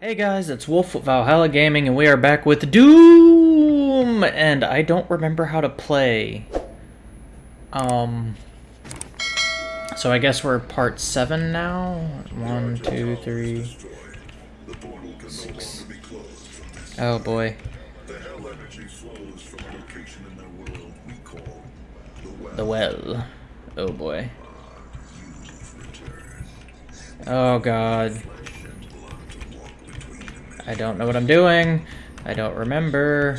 Hey guys, it's Wolf with Valhalla Gaming, and we are back with Doom! And I don't remember how to play. Um... So I guess we're part 7 now? One, two, three, six. Oh boy. The well. Oh boy. Oh god. I don't know what I'm doing. I don't remember.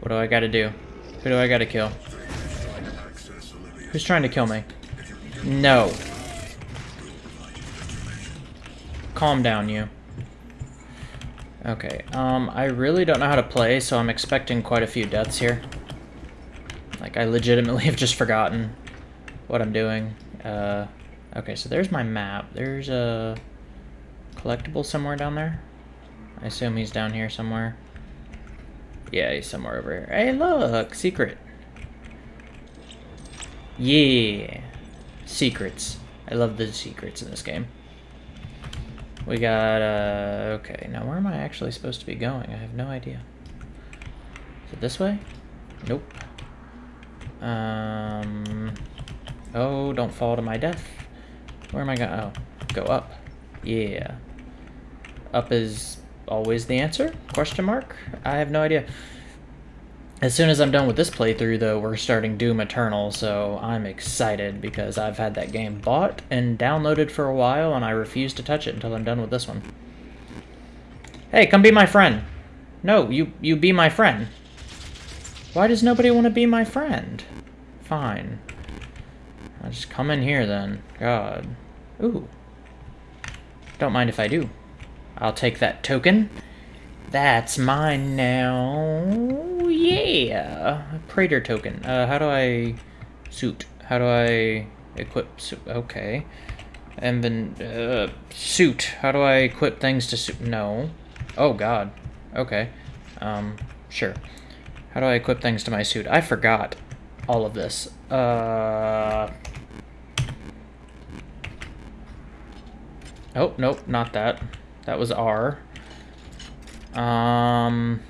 What do I gotta do? Who do I gotta kill? Who's trying to kill me? No. Calm down, you. Okay, um, I really don't know how to play, so I'm expecting quite a few deaths here. Like, I legitimately have just forgotten what I'm doing. Uh, okay, so there's my map. There's a collectible somewhere down there. I assume he's down here somewhere. Yeah, he's somewhere over here. Hey, look! Secret. Yeah. Secrets. I love the secrets in this game. We got, uh, okay. Now, where am I actually supposed to be going? I have no idea. Is it this way? Nope. Um, oh, don't fall to my death. Where am I going? Oh, go up. Yeah. Up is always the answer? Question mark? I have no idea. As soon as I'm done with this playthrough, though, we're starting Doom Eternal, so I'm excited because I've had that game bought and downloaded for a while, and I refuse to touch it until I'm done with this one. Hey, come be my friend. No, you, you be my friend. Why does nobody want to be my friend? Fine. I'll just come in here then. God. Ooh. Don't mind if I do. I'll take that token. That's mine now. Yeah. Praetor token. Uh, how do I... Suit. How do I equip suit? Okay. And then, uh, suit. How do I equip things to suit? No. Oh, God. Okay. Um, sure. How do I equip things to my suit? I forgot all of this. Uh... Oh, nope, not that. That was R. Um,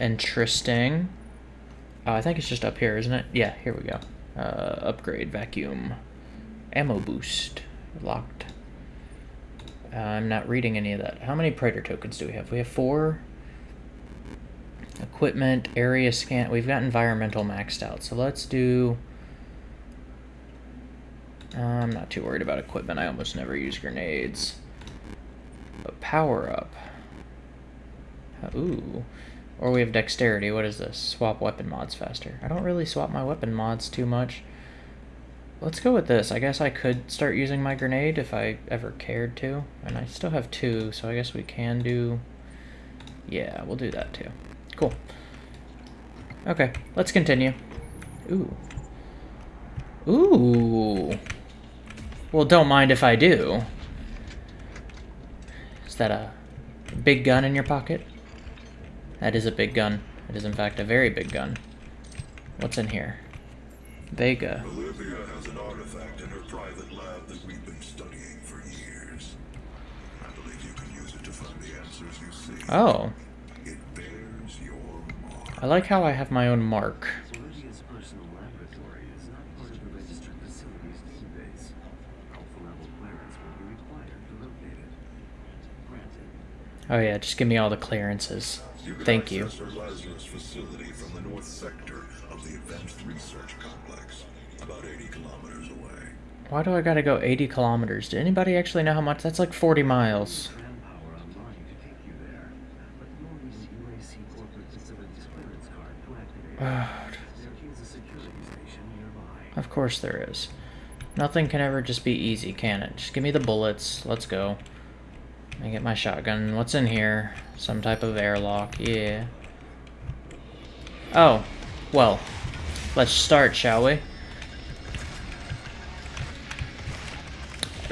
interesting. Uh, I think it's just up here, isn't it? Yeah, here we go. Uh, upgrade, vacuum. Ammo boost. Locked. Uh, I'm not reading any of that. How many Praetor tokens do we have? We have four. Equipment, area scan. We've got environmental maxed out. So let's do... I'm not too worried about equipment. I almost never use grenades. But power up. Uh, ooh. Or we have dexterity. What is this? Swap weapon mods faster. I don't really swap my weapon mods too much. Let's go with this. I guess I could start using my grenade if I ever cared to. And I still have two, so I guess we can do... Yeah, we'll do that too. Cool. Okay, let's continue. Ooh. Ooh. Well, don't mind if I do Is that a big gun in your pocket? That is a big gun. It is in fact a very big gun. What's in here? Vega. Olivia has an artifact in her private lab that we've been studying for years. I believe you can use it to find the answers you seek. Oh. I like how I have my own mark. Oh yeah, just give me all the clearances. Thank you. Lazarus facility from the north sector of the Advanced Research Complex, about 80 kilometers away. Why do I gotta go 80 kilometers? Did anybody actually know how much? That's like 40 miles. Manpower online to take you there, but you'll need an UAC corporate facilities clearance card to activate it. There is a security station nearby. Of course there is. Nothing can ever just be easy, can it? Just give me the bullets. Let's go. I get my shotgun. What's in here? Some type of airlock. Yeah. Oh. Well. Let's start, shall we?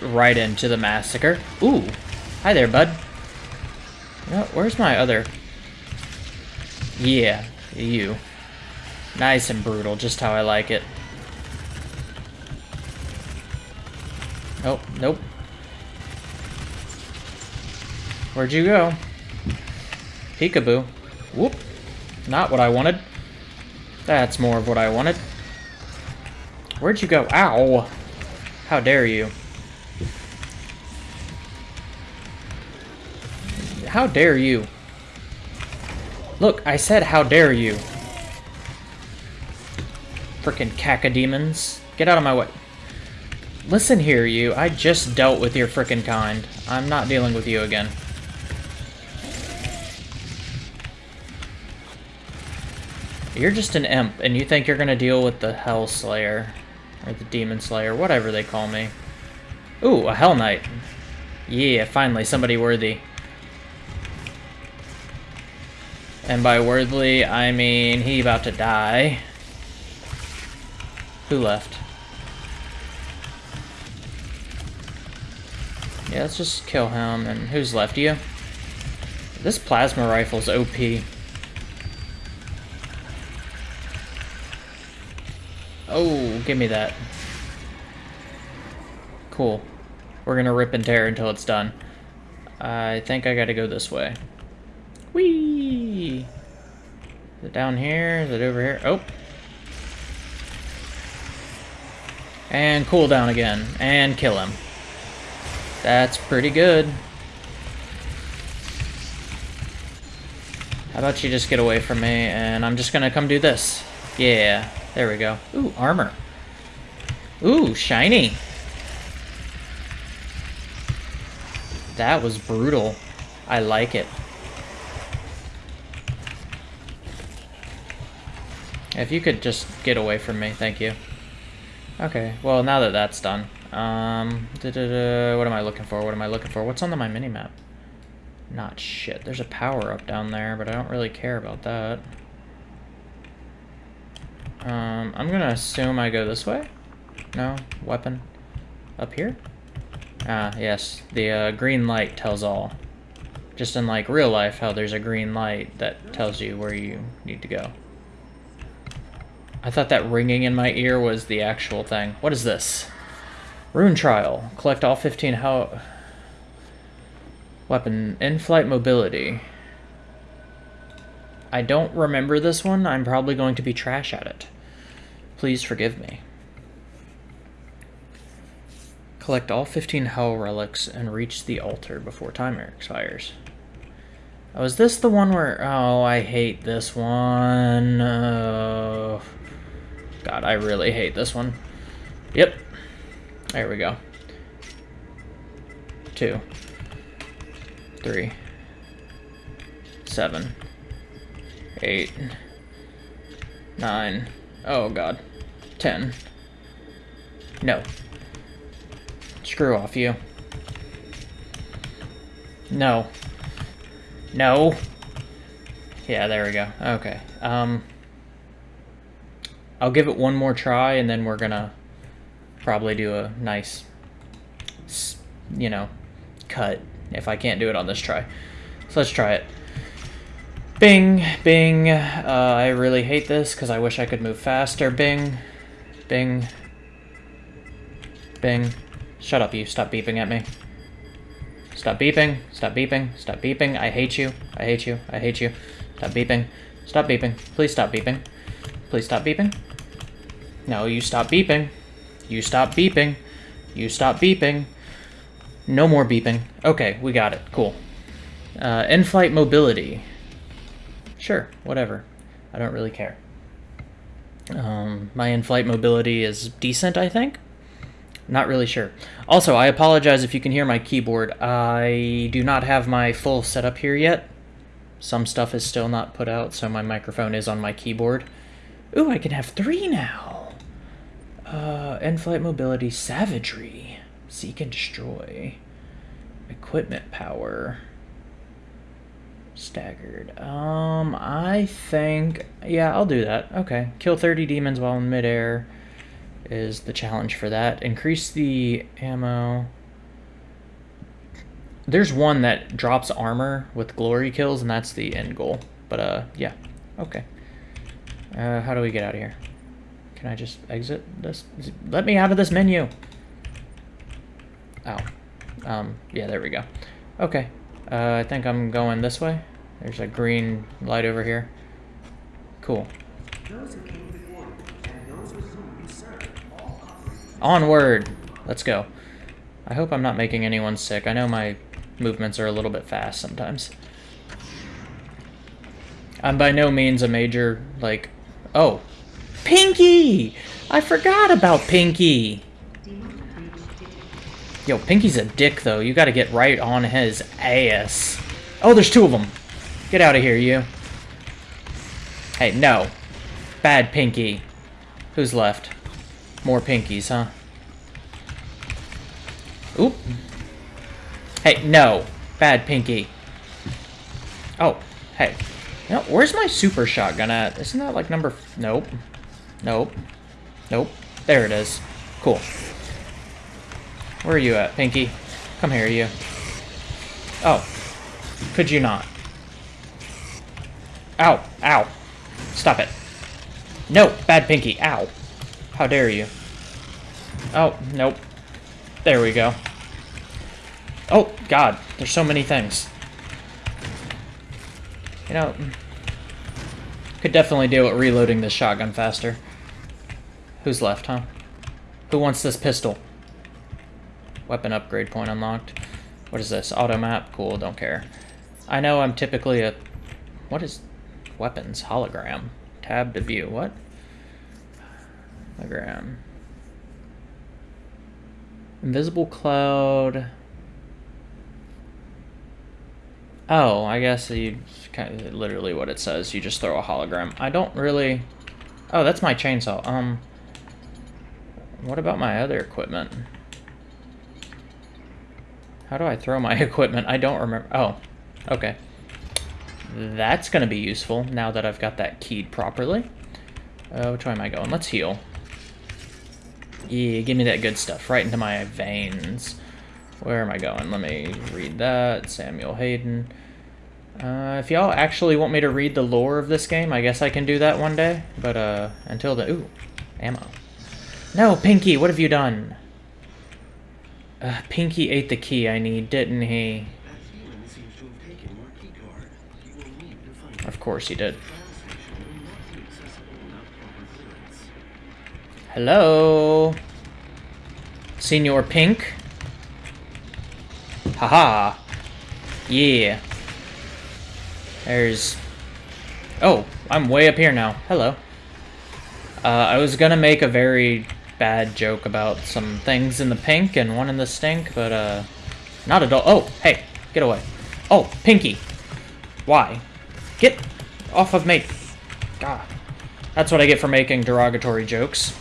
Right into the massacre. Ooh. Hi there, bud. Oh, where's my other... Yeah, you. Nice and brutal, just how I like it. Oh, nope. Where'd you go? Peekaboo. Whoop. Not what I wanted. That's more of what I wanted. Where'd you go? Ow! How dare you? How dare you? Look, I said how dare you. Frickin' cacodemons. Get out of my way. Listen here, you. I just dealt with your frickin' kind. I'm not dealing with you again. You're just an imp, and you think you're gonna deal with the Hell Slayer. Or the Demon Slayer, whatever they call me. Ooh, a Hell Knight. Yeah, finally, somebody worthy. And by worthy, I mean he about to die. Who left? Yeah, let's just kill him. And who's left? You? This plasma rifle's OP. Oh, give me that. Cool. We're gonna rip and tear until it's done. I think I gotta go this way. Whee! Is it down here? Is it over here? Oh. And cool down again. And kill him. That's pretty good. How about you just get away from me and I'm just gonna come do this. Yeah. There we go. Ooh, armor. Ooh, shiny. That was brutal. I like it. If you could just get away from me, thank you. Okay, well, now that that's done. Um, da -da -da, what am I looking for? What am I looking for? What's on the, my mini-map? Not shit. There's a power-up down there, but I don't really care about that. Um, I'm gonna assume I go this way. No? Weapon? Up here? Ah, yes. The uh, green light tells all. Just in like real life, how there's a green light that tells you where you need to go. I thought that ringing in my ear was the actual thing. What is this? Rune Trial. Collect all 15 how... Weapon. In-flight mobility. I don't remember this one. I'm probably going to be trash at it. Please forgive me. Collect all 15 Hell Relics and reach the altar before timer expires. Oh, is this the one where... Oh, I hate this one. Oh, God, I really hate this one. Yep. There we go. Two. Three. Seven eight, nine, oh god, ten. No. Screw off you. No. No. Yeah, there we go. Okay. Um, I'll give it one more try, and then we're gonna probably do a nice, you know, cut if I can't do it on this try. So let's try it. Bing, bing. Uh, I really hate this because I wish I could move faster. Bing, bing, bing. Shut up, you. Stop beeping at me. Stop beeping. Stop beeping. Stop beeping. I hate you. I hate you. I hate you. Stop beeping. Stop beeping. Please stop beeping. Please stop beeping. No, you stop beeping. You stop beeping. You stop beeping. No more beeping. Okay, we got it. Cool. Uh, in-flight mobility. Sure, whatever. I don't really care. Um, my in-flight mobility is decent, I think. Not really sure. Also, I apologize if you can hear my keyboard. I do not have my full setup here yet. Some stuff is still not put out, so my microphone is on my keyboard. Ooh, I can have three now! Uh, in-flight mobility, savagery, seek and destroy, equipment power, Staggered. Um, I think... Yeah, I'll do that. Okay. Kill 30 demons while in midair is the challenge for that. Increase the ammo. There's one that drops armor with glory kills, and that's the end goal. But, uh, yeah. Okay. Uh, how do we get out of here? Can I just exit this? Let me out of this menu. Oh. Um, yeah, there we go. Okay. Uh, I think I'm going this way. There's a green light over here. Cool. Onward! Let's go. I hope I'm not making anyone sick. I know my movements are a little bit fast sometimes. I'm by no means a major, like... Oh! Pinky! I forgot about Pinky! Yo, Pinky's a dick, though. You gotta get right on his ass. Oh, there's two of them. Get out of here, you. Hey, no. Bad Pinky. Who's left? More Pinkies, huh? Oop. Hey, no. Bad Pinky. Oh, hey. Know, where's my super shotgun at? Isn't that like number... Nope. Nope. Nope. There it is. Cool. Where are you at, Pinky? Come here, you. Oh. Could you not? Ow. Ow. Stop it. No, bad Pinky. Ow. How dare you. Oh, nope. There we go. Oh, God. There's so many things. You know, could definitely deal with reloading this shotgun faster. Who's left, huh? Who wants this pistol? Weapon upgrade point unlocked. What is this? Auto map? Cool, don't care. I know I'm typically a... What is... Weapons? Hologram. Tab to view. What? Hologram. Invisible cloud. Oh, I guess you kind of literally what it says. You just throw a hologram. I don't really. Oh, that's my chainsaw. Um. What about my other equipment? How do I throw my equipment? I don't remember. Oh, okay. That's going to be useful now that I've got that keyed properly. Uh, which way am I going? Let's heal. Yeah, give me that good stuff right into my veins. Where am I going? Let me read that. Samuel Hayden. Uh, if y'all actually want me to read the lore of this game, I guess I can do that one day. But uh, until then... Ooh, ammo. No, Pinky, what have you done? Uh, Pinky ate the key I need, didn't he? Of course he did. Hello? Senor Pink? Haha. Yeah. There's... Oh, I'm way up here now. Hello. Uh, I was gonna make a very bad joke about some things in the pink and one in the stink, but, uh... Not at all. Oh, hey, get away. Oh, Pinky. Why? Get off of me. God. That's what I get for making derogatory jokes.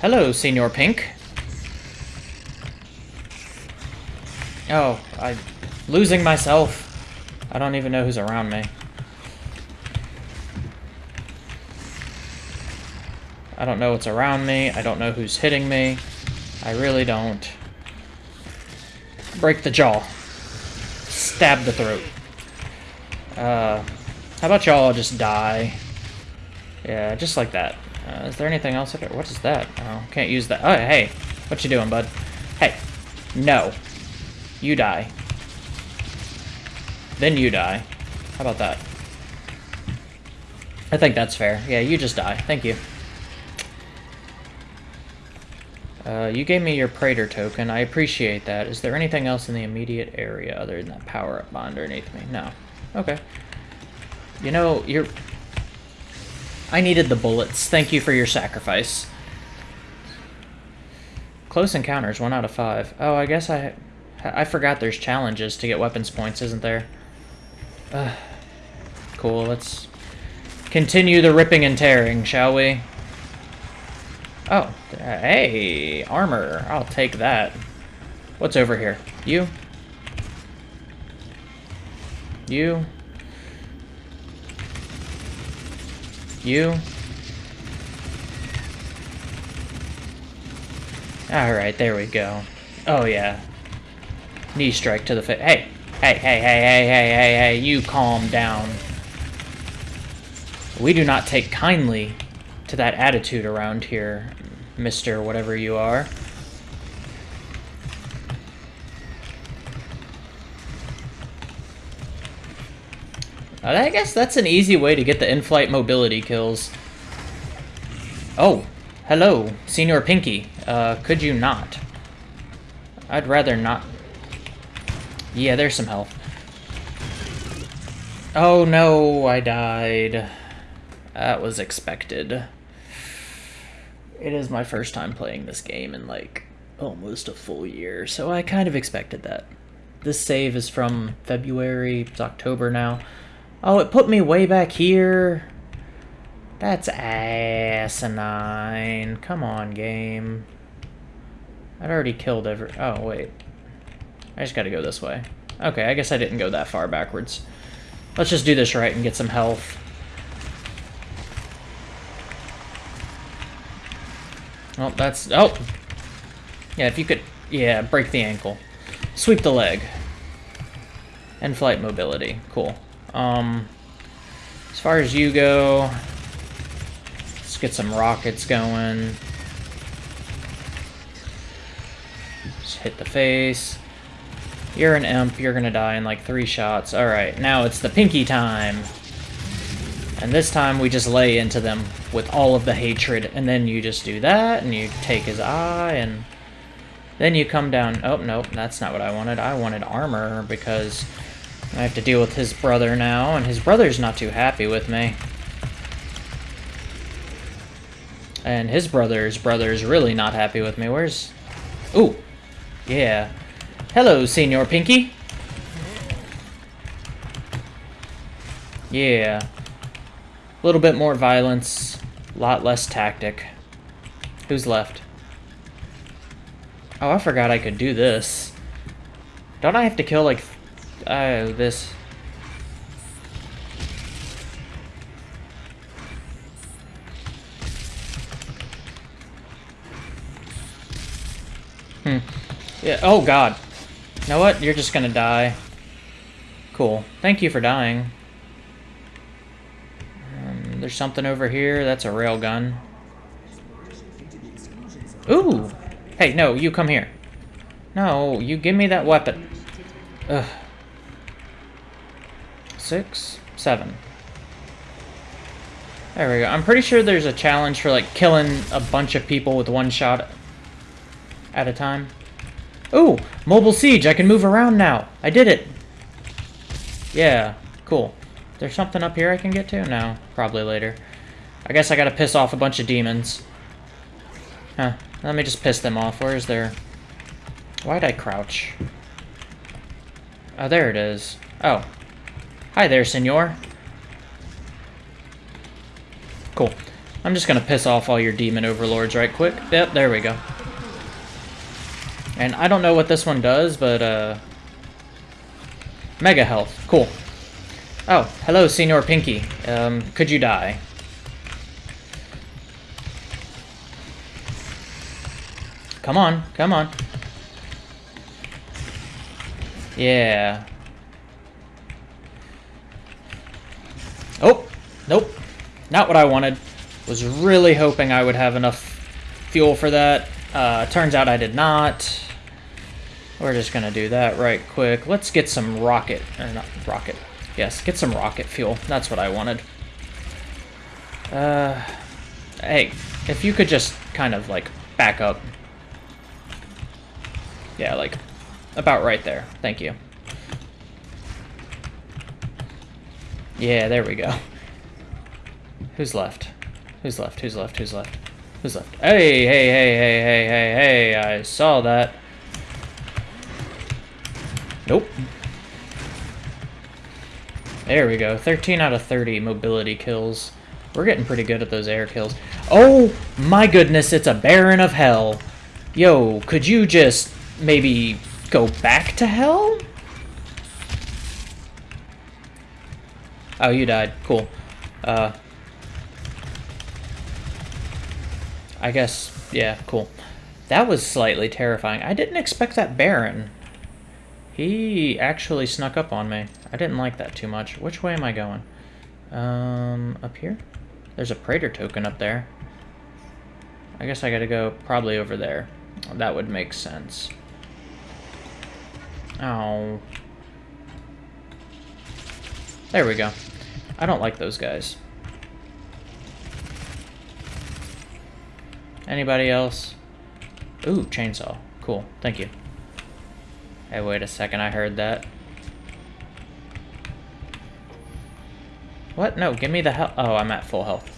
Hello, Senor Pink. Oh, I'm losing myself. I don't even know who's around me. I don't know what's around me. I don't know who's hitting me. I really don't. Break the jaw. Stab the throat. Uh, how about y'all just die? Yeah, just like that. Uh, is there anything else? Could- What is that? Oh, can't use that. Oh, hey. What you doing, bud? Hey. No. You die. Then you die. How about that? I think that's fair. Yeah, you just die. Thank you. Uh, you gave me your Praetor token. I appreciate that. Is there anything else in the immediate area other than that power-up bond underneath me? No. Okay. You know, you're... I needed the bullets. Thank you for your sacrifice. Close encounters, one out of five. Oh, I guess I... I forgot there's challenges to get weapons points, isn't there? Cool, let's continue the ripping and tearing, shall we? Oh, hey, armor. I'll take that. What's over here? You? You? You? Alright, there we go. Oh, yeah. Knee strike to the face. Hey, Hey, hey, hey, hey, hey, hey, hey, you calm down. We do not take kindly to that attitude around here, Mr. Whatever you are. I guess that's an easy way to get the in-flight mobility kills. Oh, hello, Senior Pinky. Uh, could you not? I'd rather not. Yeah, there's some health. Oh no, I died. That was expected. It is my first time playing this game in like almost a full year, so I kind of expected that. This save is from February, it's October now. Oh, it put me way back here. That's asinine. Come on, game. I'd already killed every... Oh, wait. I just gotta go this way. Okay, I guess I didn't go that far backwards. Let's just do this right and get some health. Oh, that's... Oh! Yeah, if you could... Yeah, break the ankle. Sweep the leg. And flight mobility. Cool. Um, as far as you go, let's get some rockets going. Just hit the face. You're an imp, you're gonna die in like three shots. Alright, now it's the pinky time. And this time we just lay into them with all of the hatred, and then you just do that, and you take his eye, and then you come down. Oh, nope, that's not what I wanted. I wanted armor, because I have to deal with his brother now, and his brother's not too happy with me. And his brother's brother's really not happy with me. Where's... Ooh! Yeah. Hello, Senor Pinky! Yeah. A little bit more violence, a lot less tactic. Who's left? Oh, I forgot I could do this. Don't I have to kill, like, Oh, this. Hmm. Yeah, oh god. You know what? You're just gonna die. Cool. Thank you for dying. There's something over here. That's a railgun. Ooh! Hey, no, you come here. No, you give me that weapon. Ugh six, seven. There we go. I'm pretty sure there's a challenge for, like, killing a bunch of people with one shot at a time. Ooh, mobile siege. I can move around now. I did it. Yeah, cool. There's something up here I can get to? No, probably later. I guess I gotta piss off a bunch of demons. Huh. Let me just piss them off. Where's their... Why'd I crouch? Oh, there it is. Oh, Hi there, senor. Cool. I'm just gonna piss off all your demon overlords right quick. Yep, there we go. And I don't know what this one does, but, uh... Mega health. Cool. Oh, hello, Senor Pinky. Um, could you die? Come on, come on. Yeah. Oh, nope. Not what I wanted. Was really hoping I would have enough fuel for that. Uh, turns out I did not. We're just gonna do that right quick. Let's get some rocket, or not rocket. Yes, get some rocket fuel. That's what I wanted. Uh, hey, if you could just kind of like back up. Yeah, like about right there. Thank you. Yeah, there we go. Who's left? Who's left? Who's left? Who's left? Who's left? Hey, hey, hey, hey, hey, hey, hey, I saw that. Nope. There we go. 13 out of 30 mobility kills. We're getting pretty good at those air kills. Oh, my goodness, it's a Baron of Hell. Yo, could you just maybe go back to hell? Oh, you died. Cool. Uh, I guess, yeah, cool. That was slightly terrifying. I didn't expect that Baron. He actually snuck up on me. I didn't like that too much. Which way am I going? Um, up here? There's a Praetor token up there. I guess I gotta go probably over there. That would make sense. Oh. There we go. I don't like those guys. Anybody else? Ooh, chainsaw. Cool. Thank you. Hey, wait a second. I heard that. What? No, give me the health. Oh, I'm at full health.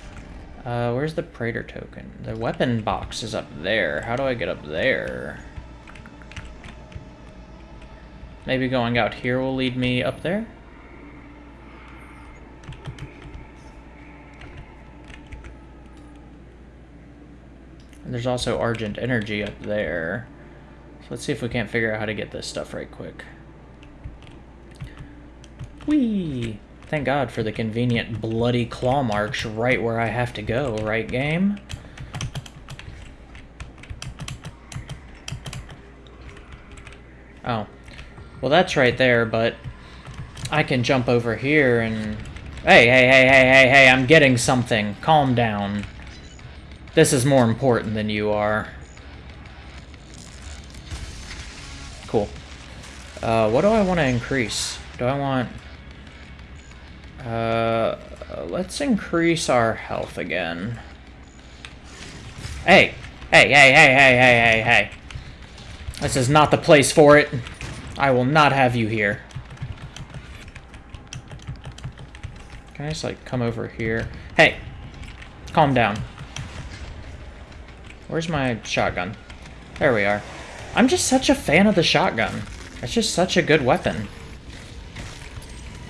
Uh, where's the Praetor token? The weapon box is up there. How do I get up there? Maybe going out here will lead me up there? There's also Argent Energy up there. So let's see if we can't figure out how to get this stuff right quick. Whee! Thank God for the convenient bloody claw marks right where I have to go, right game? Oh. Well, that's right there, but I can jump over here and... Hey, hey, hey, hey, hey, hey, I'm getting something. Calm down. This is more important than you are. Cool. Uh, what do I want to increase? Do I want... Uh, let's increase our health again. Hey! Hey, hey, hey, hey, hey, hey, hey. This is not the place for it. I will not have you here. Can I just, like, come over here? Hey! Calm down. Where's my shotgun? There we are. I'm just such a fan of the shotgun. It's just such a good weapon.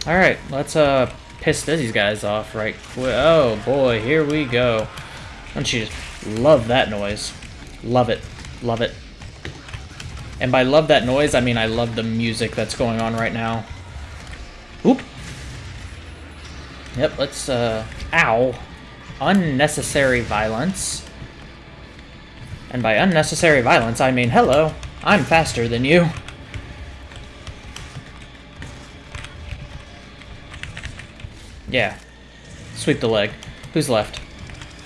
Alright, let's, uh, piss these guys off right quick. Oh, boy, here we go. Don't you just love that noise? Love it. Love it. And by love that noise, I mean I love the music that's going on right now. Oop. Yep, let's, uh, ow. Unnecessary violence. And by unnecessary violence, I mean, hello, I'm faster than you. Yeah. Sweep the leg. Who's left?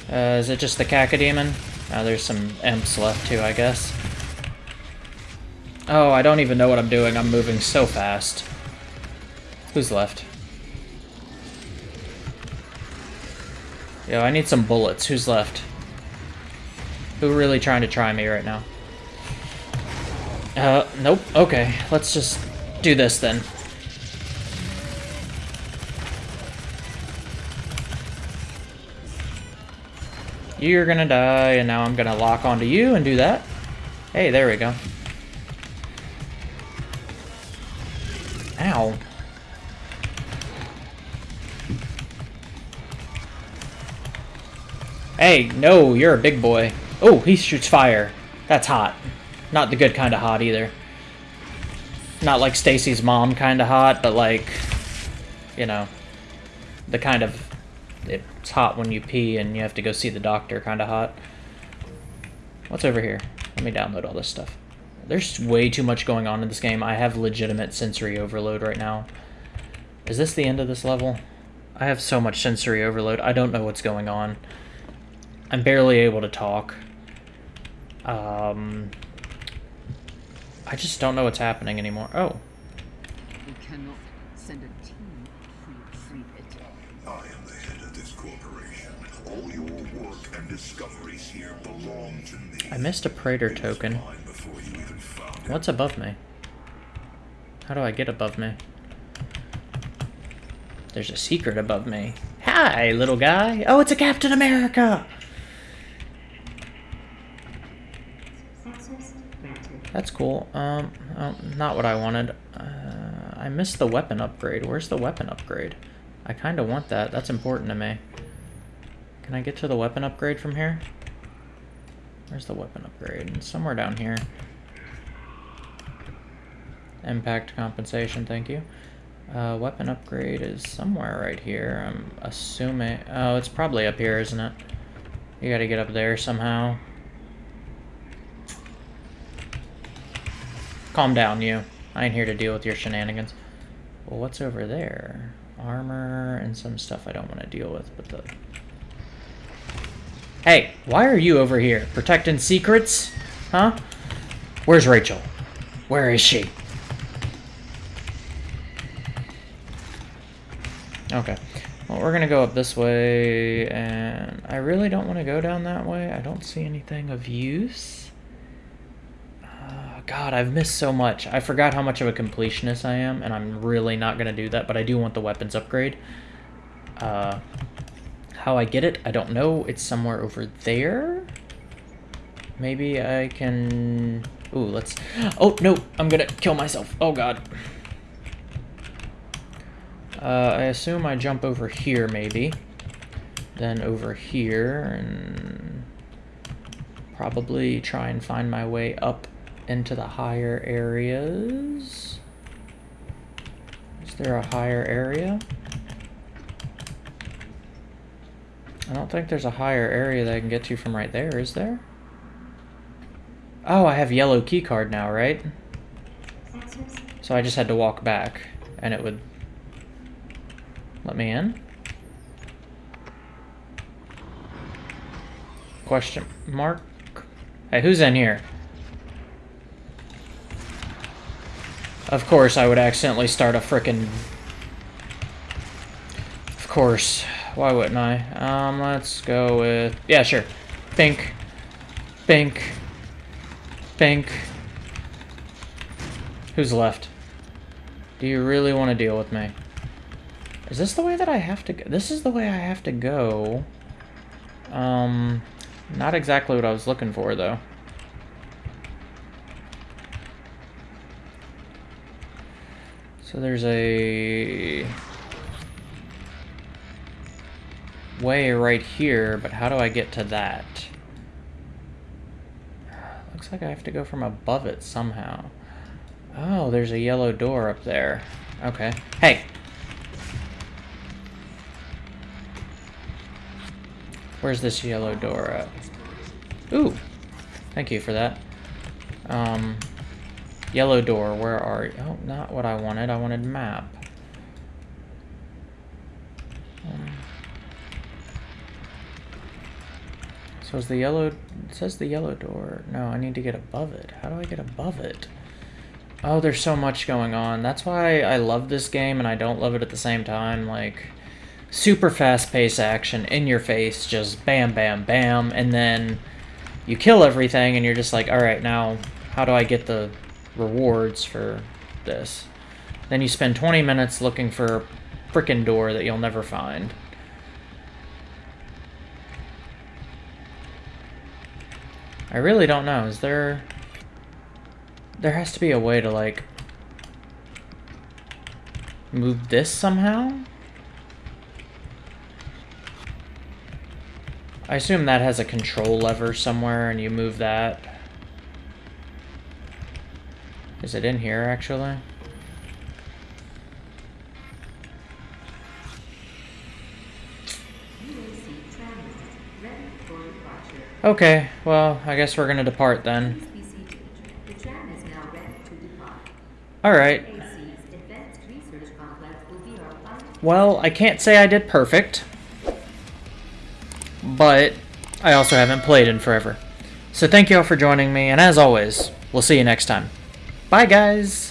Uh, is it just the Cacodemon? Oh, there's some imps left too, I guess. Oh, I don't even know what I'm doing. I'm moving so fast. Who's left? Yo, I need some bullets. Who's left? Who really trying to try me right now? Uh, nope. Okay, let's just do this then. You're gonna die, and now I'm gonna lock onto you and do that. Hey, there we go. Ow. Hey, no, you're a big boy. Oh, he shoots fire. That's hot. Not the good kind of hot either. Not like Stacy's mom kind of hot, but like, you know, the kind of it's hot when you pee and you have to go see the doctor kind of hot. What's over here? Let me download all this stuff. There's way too much going on in this game. I have legitimate sensory overload right now. Is this the end of this level? I have so much sensory overload. I don't know what's going on. I'm barely able to talk. Um, I just don't know what's happening anymore. Oh. We cannot send a team to free it. I am the head of this corporation. All your work and discoveries here belong to me. I missed a Praetor token. Mine before you even found it. What's above me? How do I get above me? There's a secret above me. Hi, little guy. Oh, it's a Captain America! That's cool. Um, oh, not what I wanted. Uh, I missed the weapon upgrade. Where's the weapon upgrade? I kind of want that. That's important to me. Can I get to the weapon upgrade from here? Where's the weapon upgrade? Somewhere down here. Impact compensation, thank you. Uh, weapon upgrade is somewhere right here. I'm assuming... Oh, it's probably up here, isn't it? You gotta get up there somehow. Calm down, you. I ain't here to deal with your shenanigans. Well, what's over there? Armor and some stuff I don't want to deal with, but the... Hey, why are you over here? Protecting secrets? Huh? Where's Rachel? Where is she? Okay. Well, we're gonna go up this way, and I really don't want to go down that way. I don't see anything of use. God, I've missed so much. I forgot how much of a completionist I am, and I'm really not gonna do that, but I do want the weapons upgrade. Uh, how I get it, I don't know. It's somewhere over there. Maybe I can... Ooh, let's... Oh, no! I'm gonna kill myself. Oh, God. Uh, I assume I jump over here, maybe. Then over here, and... Probably try and find my way up into the higher areas. Is there a higher area? I don't think there's a higher area that I can get to from right there, is there? Oh, I have yellow key card now, right? So I just had to walk back, and it would let me in. Question mark? Hey, who's in here? Of course, I would accidentally start a frickin' Of course. Why wouldn't I? Um, let's go with... Yeah, sure. Pink. Pink. Pink. Who's left? Do you really want to deal with me? Is this the way that I have to go? This is the way I have to go. Um, not exactly what I was looking for, though. So there's a way right here, but how do I get to that? Looks like I have to go from above it somehow. Oh, there's a yellow door up there. Okay. Hey! Where's this yellow door at? Ooh! Thank you for that. Um, yellow door, where are you? Oh, not what I wanted. I wanted map. Um, so is the yellow... It says the yellow door. No, I need to get above it. How do I get above it? Oh, there's so much going on. That's why I love this game and I don't love it at the same time. Like, super fast paced action in your face, just bam, bam, bam, and then you kill everything and you're just like, alright, now how do I get the rewards for this? Then you spend 20 minutes looking for a frickin' door that you'll never find. I really don't know. Is there... There has to be a way to, like... Move this somehow? I assume that has a control lever somewhere and you move that. Is it in here, actually? Okay, well, I guess we're gonna depart then. Alright. Well, I can't say I did perfect. But I also haven't played in forever. So thank you all for joining me, and as always, we'll see you next time. Bye, guys!